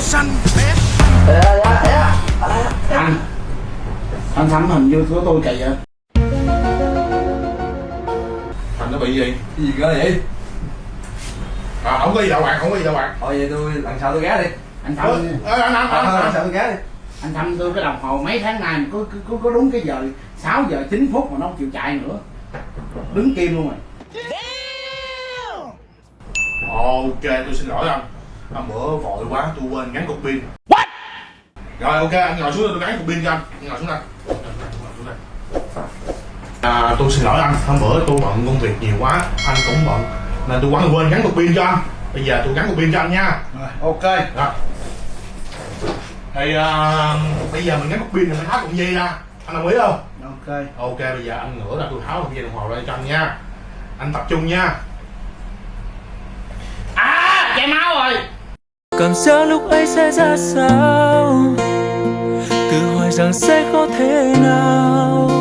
xanh bé anh anh thắm hình như của tôi kỳ vậy thằng nó bị gì? Cái gì cơ vậy? À không có gì đâu bạn không có gì đâu bạn. Thôi vậy tôi lần sau tôi ghé đi. Anh thắm ờ, anh à, anh anh lần sau tôi ghé đi. Anh thăm tôi cái đồng hồ mấy tháng nay mà có, có, có đúng cái giờ 6 giờ 9 phút mà nó không chịu chạy nữa. Đứng kim luôn rồi. Ok tôi xin lỗi anh. Anh bữa vội quá, tôi quên gắn cục pin. What? Rồi ok, anh ngồi xuống đây tôi gắn cục pin cho anh. Anh ngồi xuống đây. À, tôi xin lỗi anh, hôm bữa tôi bận công việc nhiều quá, anh cũng bận Nên tôi quên quên gắn cục pin cho anh. Bây giờ tôi gắn cục pin cho anh nha. Rồi ok. Rồi. Thì à, bây giờ mình gắn cục pin thì mình tháo cụm dây ra? Anh đồng ý không? ok. Ok, bây giờ anh ngửa ra tôi tháo cụm dây đồng hồ ra cho anh nha. Anh tập trung nha à chảy máu rồi cảm giác lúc ấy sẽ ra sao? Tự hỏi rằng sẽ có thế nào?